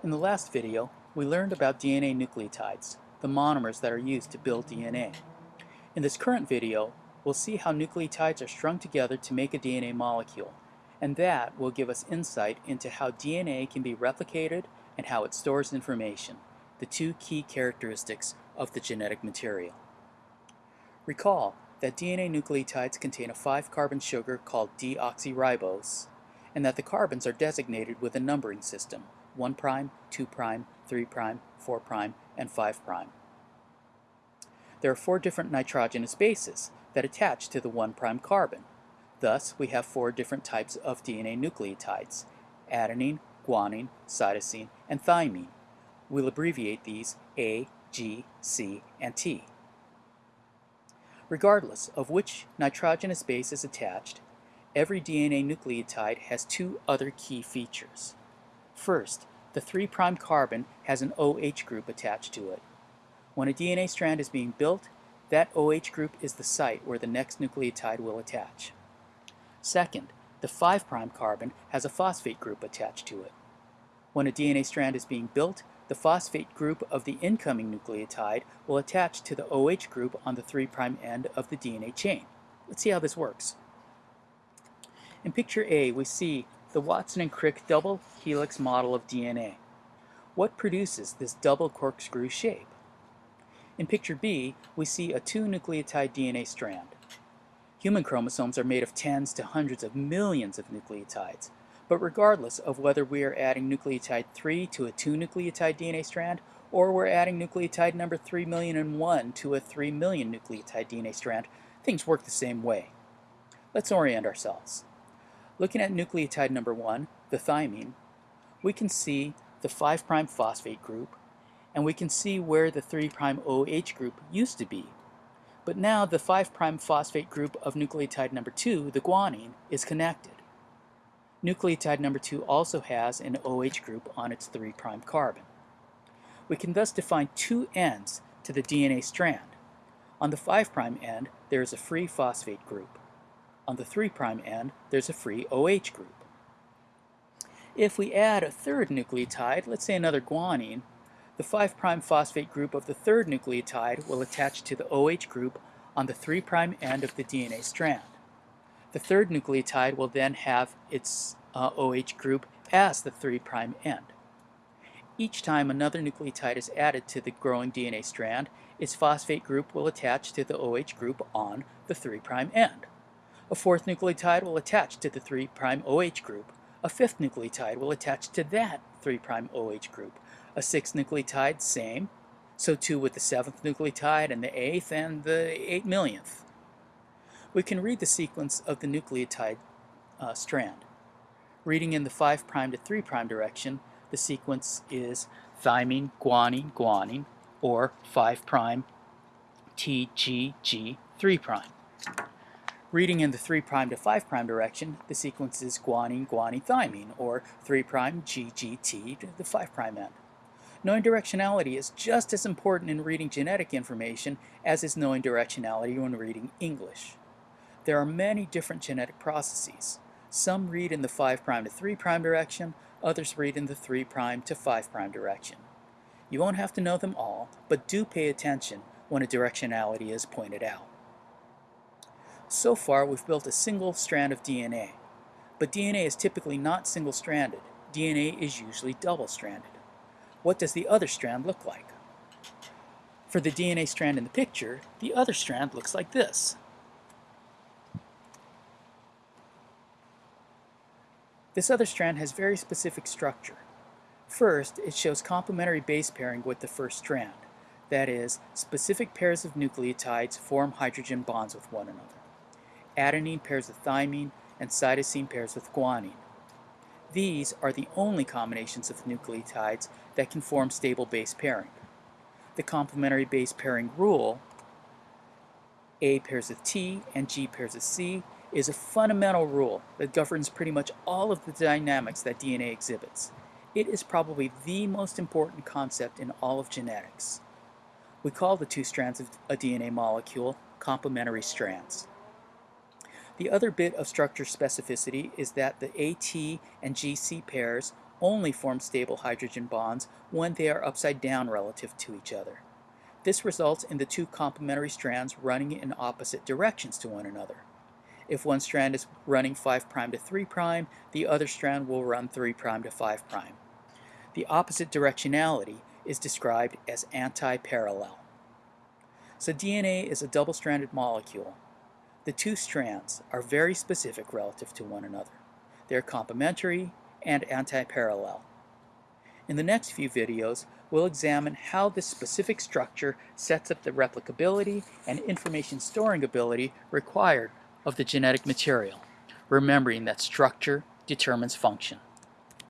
In the last video, we learned about DNA nucleotides, the monomers that are used to build DNA. In this current video, we'll see how nucleotides are strung together to make a DNA molecule, and that will give us insight into how DNA can be replicated and how it stores information, the two key characteristics of the genetic material. Recall that DNA nucleotides contain a 5-carbon sugar called deoxyribose, and that the carbons are designated with a numbering system, 1', prime, 2', prime, 3', prime, 4', prime, and 5'. prime. There are four different nitrogenous bases that attach to the 1' prime carbon. Thus, we have four different types of DNA nucleotides, adenine, guanine, cytosine, and thymine. We'll abbreviate these A, G, C, and T. Regardless of which nitrogenous base is attached, every DNA nucleotide has two other key features. First, the 3' carbon has an OH group attached to it. When a DNA strand is being built, that OH group is the site where the next nucleotide will attach. Second, the 5' carbon has a phosphate group attached to it. When a DNA strand is being built, the phosphate group of the incoming nucleotide will attach to the OH group on the 3' end of the DNA chain. Let's see how this works. In picture A, we see the Watson and Crick double helix model of DNA. What produces this double corkscrew shape? In picture B, we see a two-nucleotide DNA strand. Human chromosomes are made of tens to hundreds of millions of nucleotides, but regardless of whether we are adding nucleotide 3 to a 2-nucleotide DNA strand, or we're adding nucleotide number 3 million and 1 to a 3 million nucleotide DNA strand, things work the same way. Let's orient ourselves. Looking at nucleotide number 1, the thymine, we can see the 5' phosphate group, and we can see where the 3' OH group used to be. But now the 5' phosphate group of nucleotide number 2, the guanine, is connected. Nucleotide number 2 also has an OH group on its 3' carbon. We can thus define two ends to the DNA strand. On the 5' end, there is a free phosphate group. On the 3' end, there's a free OH group. If we add a third nucleotide, let's say another guanine, the 5' phosphate group of the third nucleotide will attach to the OH group on the 3' end of the DNA strand. The third nucleotide will then have its uh, OH group as the 3' end. Each time another nucleotide is added to the growing DNA strand, its phosphate group will attach to the OH group on the 3' end. A fourth nucleotide will attach to the 3' OH group. A fifth nucleotide will attach to that 3' OH group. A sixth nucleotide, same. So too with the seventh nucleotide and the eighth and the eight millionth we can read the sequence of the nucleotide uh, strand. Reading in the 5' to 3' direction, the sequence is thymine, guanine, guanine, or 5' TGG 3'. Reading in the 3' to 5' direction, the sequence is guanine, guanine, thymine, or 3' GGT to the 5' end. Knowing directionality is just as important in reading genetic information as is knowing directionality when reading English. There are many different genetic processes. Some read in the 5' to 3' direction, others read in the 3' to 5' direction. You won't have to know them all, but do pay attention when a directionality is pointed out. So far, we've built a single strand of DNA. But DNA is typically not single-stranded. DNA is usually double-stranded. What does the other strand look like? For the DNA strand in the picture, the other strand looks like this. This other strand has very specific structure. First, it shows complementary base pairing with the first strand. That is, specific pairs of nucleotides form hydrogen bonds with one another. Adenine pairs with thymine, and cytosine pairs with guanine. These are the only combinations of nucleotides that can form stable base pairing. The complementary base pairing rule, A pairs with T and G pairs with C, is a fundamental rule that governs pretty much all of the dynamics that DNA exhibits. It is probably the most important concept in all of genetics. We call the two strands of a DNA molecule complementary strands. The other bit of structure specificity is that the AT and GC pairs only form stable hydrogen bonds when they are upside down relative to each other. This results in the two complementary strands running in opposite directions to one another. If one strand is running 5' to 3', the other strand will run 3' to 5'. The opposite directionality is described as anti-parallel. So DNA is a double-stranded molecule. The two strands are very specific relative to one another. They're complementary and anti-parallel. In the next few videos, we'll examine how this specific structure sets up the replicability and information storing ability required of the genetic material, remembering that structure determines function.